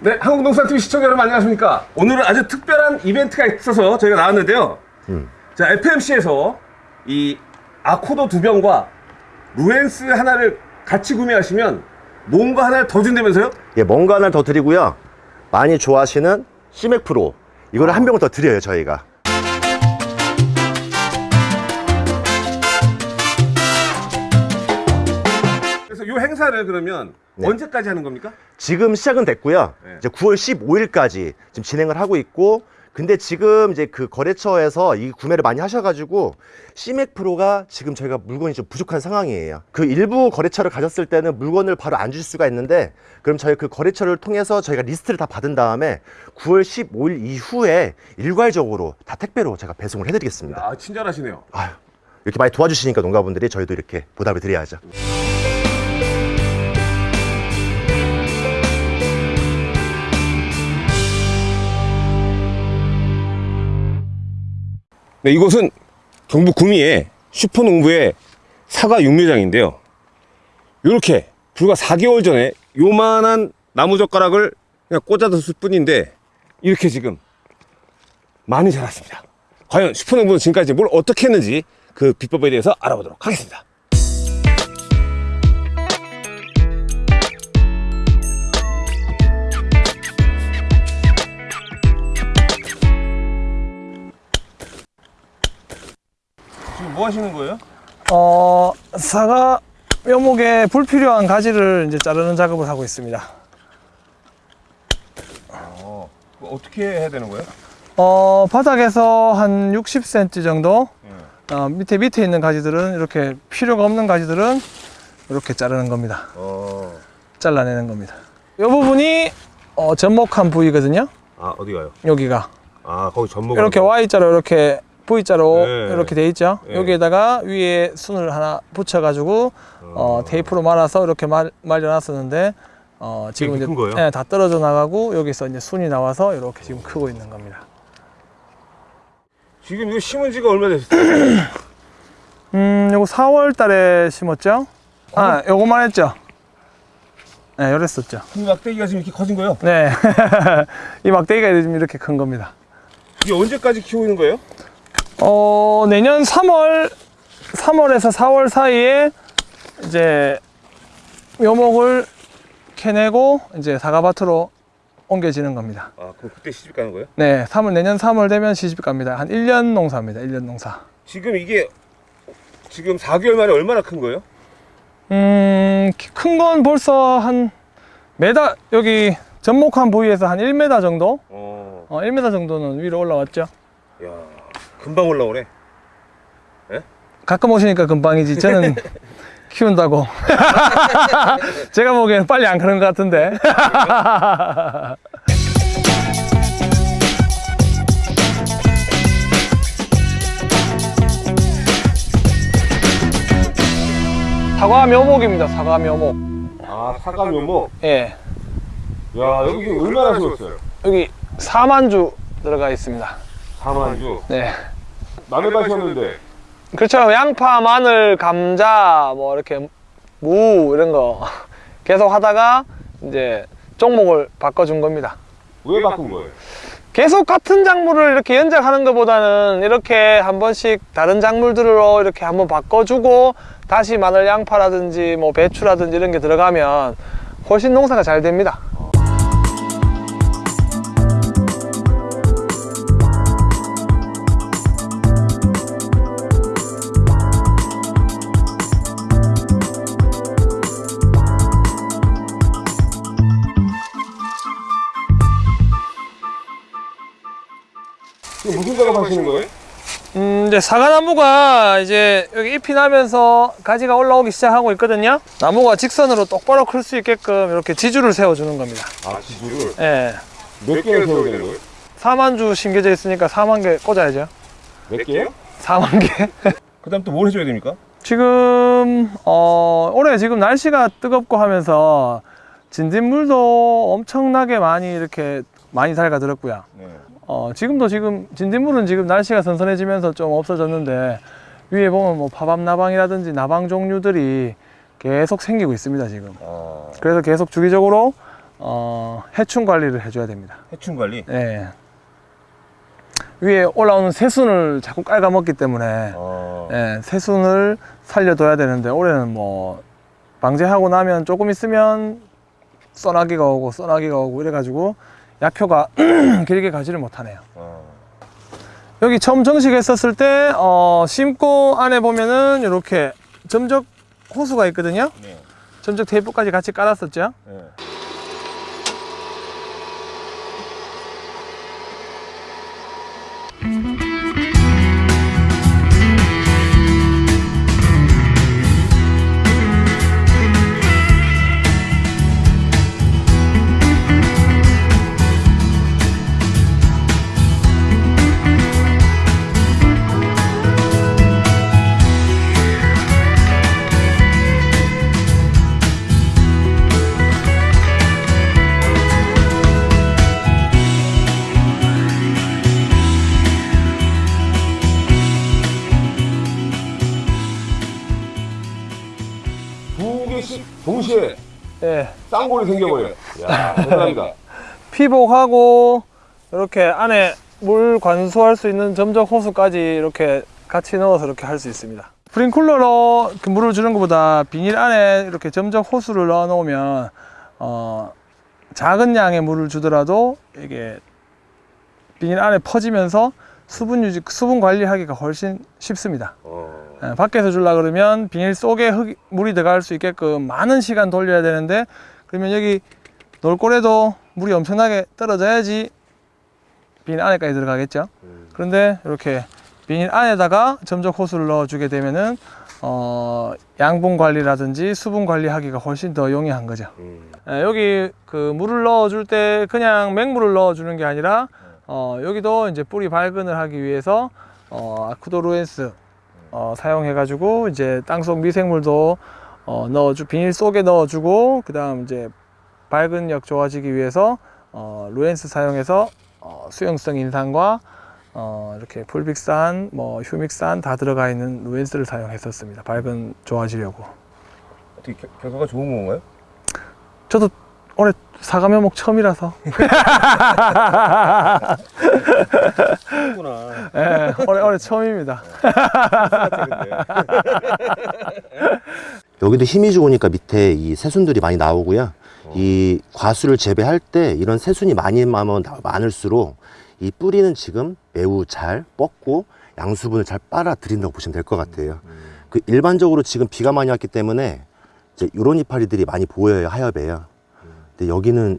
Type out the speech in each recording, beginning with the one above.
네, 한국농산TV 시청자 여러분 안녕하십니까? 오늘은 아주 특별한 이벤트가 있어서 저희가 나왔는데요. 자, FMC에서 이 아코도 두 병과 루엔스 하나를 같이 구매하시면 뭔가 하나를 더 준다면서요? 예, 뭔가 하나 더 드리고요. 많이 좋아하시는 시맥 프로 이거를 한 병을 더 드려요 저희가. 이 행사를 그러면 네. 언제까지 하는 겁니까? 지금 시작은 됐고요. 네. 이제 9월 15일까지 지금 진행을 하고 있고 근데 지금 이제 그 거래처에서 이 구매를 많이 하셔가지고 시맥 프로가 지금 저희가 물건이 좀 부족한 상황이에요. 그 일부 거래처를 가셨을 때는 물건을 바로 안 주실 수가 있는데 그럼 저희 그 거래처를 통해서 저희가 리스트를 다 받은 다음에 9월 15일 이후에 일괄적으로 다 택배로 제가 배송을 해드리겠습니다. 아, 친절하시네요. 아유, 이렇게 많이 도와주시니까 농가분들이 저희도 이렇게 보답을 드려야죠. 네, 이곳은 경북 구미의 슈퍼농부의 사과 육묘장인데요. 이렇게 불과 4개월 전에 요만한 나무젓가락을 그냥 꽂아뒀을 뿐인데 이렇게 지금 많이 자랐습니다. 과연 슈퍼농부는 지금까지 뭘 어떻게 했는지 그 비법에 대해서 알아보도록 하겠습니다. 뭐 하시는 거예요? 어, 사과 묘목에 불필요한 가지를 이제 자르는 작업을 하고 있습니다. 어, 어떻게 해야 되는 거예요? 어, 바닥에서 한 60cm 정도, 예. 어, 밑에 밑에 있는 가지들은 이렇게 필요가 없는 가지들은 이렇게 자르는 겁니다. 어, 잘라내는 겁니다. 이 부분이 어, 접목한 부위거든요. 아 어디 가요? 여기가 아 거기 전목 이렇게 Y자로 이렇게 V자로 네. 이렇게 돼 있죠. 네. 여기에다가 위에 순을 하나 붙여 가지고 어, 테이프로 말아서 이렇게 말, 말려놨었는데 어, 지금 이제? 네, 다 떨어져 나가고 여기서 이제 순이 나와서 이렇게 지금 크고 있는 겁니다. 지금 이거 심은 지가 얼마 됐어요? 음, 요거 4월 달에 심었죠? 아, 요거만 했죠? 네, 요랬었죠. 이 막대기가 지금 이렇게 커진 거예요? 네. 이 막대기가 지금 이렇게 큰 겁니다. 이게 언제까지 키우는 거예요? 어, 내년 3월, 3월에서 4월 사이에 이제 묘목을 캐내고 이제 사과밭으로 옮겨지는 겁니다. 아 그럼 그때 시집 가는 거예요? 네, 3월, 내년 3월 되면 시집 갑니다. 한 1년 농사입니다. 1년 농사. 지금 이게 지금 4개월 만에 얼마나 큰 거예요? 음, 큰 건 벌써 한 메다, 여기 접목한 부위에서 한 1m 정도? 어, 어, 1m 정도는 위로 올라왔죠. 야 금방 올라오네. 가끔 오시니까 금방이지. 저는 키운다고. 제가 보기에는 빨리 안 크는 것 같은데. 사과 묘목입니다. 사과 묘목. 아 사과 묘목. 예. 야 여기 얼마나 심었어요? 여기 4만주 들어가 있습니다. 4만주. 네. 남의 밭이었는데 그렇죠. 양파, 마늘, 감자, 뭐 이렇게 무 이런 거 계속 하다가 이제 종목을 바꿔준 겁니다. 왜 바꾼 거예요? 계속 같은 작물을 이렇게 연작하는 것보다는 이렇게 한 번씩 다른 작물들로 이렇게 한번 바꿔주고 다시 마늘 양파라든지 뭐 배추라든지 이런 게 들어가면 훨씬 농사가 잘 됩니다. 작업하시는 거예요? 음, 이제 사과나무가 이제 여기 잎이 나면서 가지가 올라오기 시작하고 있거든요. 나무가 직선으로 똑바로 클 수 있게끔 이렇게 지주를 세워주는 겁니다. 아 지주를 예. 몇 개를 세워야 되는 거예요? 4만 주 심겨져 있으니까 4만 개 꽂아야죠. 몇 개요? 4만 개. 그 다음 또 뭘 해줘야 됩니까? 지금 어 올해 지금 날씨가 뜨겁고 하면서 진딧물도 엄청나게 많이 이렇게 많이 달가들었고요. 네. 어 지금도 지금 진딧물은 지금 날씨가 선선해지면서 좀 없어졌는데 위에 보면 뭐 파밤나방이라든지 나방 종류들이 계속 생기고 있습니다 지금. 아, 그래서 계속 주기적으로 어, 해충 관리를 해줘야 됩니다. 해충 관리. 예. 위에 올라오는 새순을 자꾸 깔아먹기 때문에 어. 예, 새순을 살려둬야 되는데 올해는 뭐 방제하고 나면 조금 있으면 써나기가 오고 써나기가 오고 이래가지고 약효가 길게 가지를 못하네요. 어. 여기 처음 정식했었을 때 어, 심고 안에 보면은 이렇게 점적 호수가 있거든요. 네. 점적 테이프까지 같이 깔았었죠. 네. 동시에 예. 쌍골이 생겨버려요. 야, 대단합니다. 피복하고 이렇게 안에 물 관수할 수 있는 점적 호수까지 이렇게 같이 넣어서 이렇게 할 수 있습니다. 프링쿨러로 그 물을 주는 것보다 비닐 안에 이렇게 점적 호수를 넣어 놓으면 어, 작은 양의 물을 주더라도 이게 비닐 안에 퍼지면서 수분 유지, 수분 관리하기가 훨씬 쉽습니다. 어. 예, 밖에서 주려 그러면 비닐 속에 흙, 물이 들어갈 수 있게끔 많은 시간 돌려야 되는데 그러면 여기 놀골에도 물이 엄청나게 떨어져야지 비닐 안에까지 들어가겠죠 음. 그런데 이렇게 비닐 안에다가 점적 호수를 넣어 주게 되면은 어, 양분 관리라든지 수분 관리하기가 훨씬 더 용이한 거죠 음. 예, 여기 그 물을 넣어 줄 때 그냥 맹물을 넣어 주는 게 아니라 어, 여기도 이제 뿌리 발근을 하기 위해서 어, 아쿠도루엔스 어, 사용해 가지고 이제 땅속 미생물도 어, 넣어주 비닐 속에 넣어주고 그 다음 이제 발근력 좋아지기 위해서 어, 루엔스 사용해서 어, 수용성 인산과 어, 이렇게 풀빅산, 뭐 휴믹산 다 들어가 있는 루엔스를 사용했었습니다. 발근 좋아지려고. 어떻게 겨- 결과가 좋은 건가요? 저도 올해 사과 묘목 처음이라서 그렇구나. 예, 올해 올해 처음입니다. 여기도 힘이 좋으니까 밑에 이 새순들이 많이 나오고요. 이 과수를 재배할 때 이런 새순이 많이 나면 많을수록 이 뿌리는 지금 매우 잘 뻗고 양수분을 잘 빨아들인다고 보시면 될 것 같아요. 그 일반적으로 지금 비가 많이 왔기 때문에 이제 이런 이파리들이 많이 보여요 하엽에요. 근데 여기는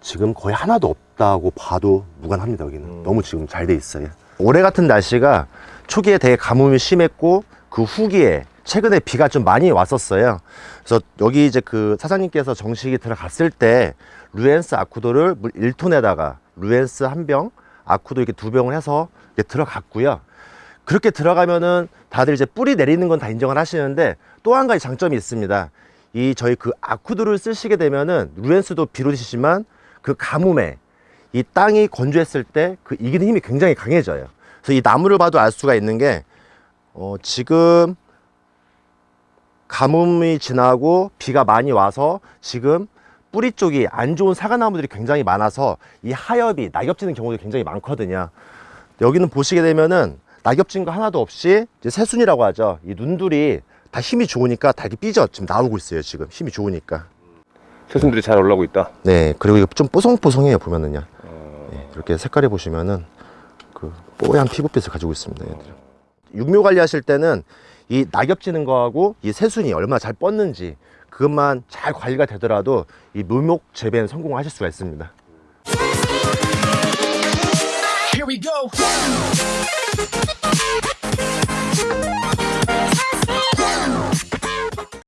지금 거의 하나도 없다고 봐도 무관합니다 여기는 음. 너무 지금 잘 돼 있어요. 올해 같은 날씨가 초기에 되게 가뭄이 심했고 그 후기에 최근에 비가 좀 많이 왔었어요. 그래서 여기 이제 그 사장님께서 정식이 들어갔을 때 루엔스 아쿠도를 물 1톤에다가 루엔스 한 병, 아쿠도 이렇게 두 병을 해서 이렇게 들어갔고요. 그렇게 들어가면은 다들 이제 뿌리 내리는 건 다 인정을 하시는데 또 한 가지 장점이 있습니다. 이 저희 그 아쿠도를 쓰시게 되면은 루엔스도 비롯이지만 그 가뭄에 이 땅이 건조했을 때 그 이기는 힘이 굉장히 강해져요. 그래서 이 나무를 봐도 알 수가 있는 게 어, 지금 가뭄이 지나고 비가 많이 와서 지금 뿌리 쪽이 안 좋은 사과나무들이 굉장히 많아서 이 하엽이 낙엽지는 경우도 굉장히 많거든요. 여기는 보시게 되면은 낙엽진 거 하나도 없이 이제 새순이라고 하죠. 이 눈들이 다 힘이 좋으니까 다 이렇게 삐져 지금 나오고 있어요. 지금 힘이 좋으니까. 새순들이 잘 올라오고 있다. 네, 그리고 이거 좀 뽀송뽀송해요 보면은요. 어. 네, 이렇게 색깔에 보시면은 그 뽀얀 피부빛을 가지고 있습니다. 얘들. 육묘 관리하실 때는 이 낙엽지는 거하고 이 새순이 얼마나 잘 뻗는지 그것만 잘 관리가 되더라도 이 묘목 재배는 성공하실 수가 있습니다. Here we go.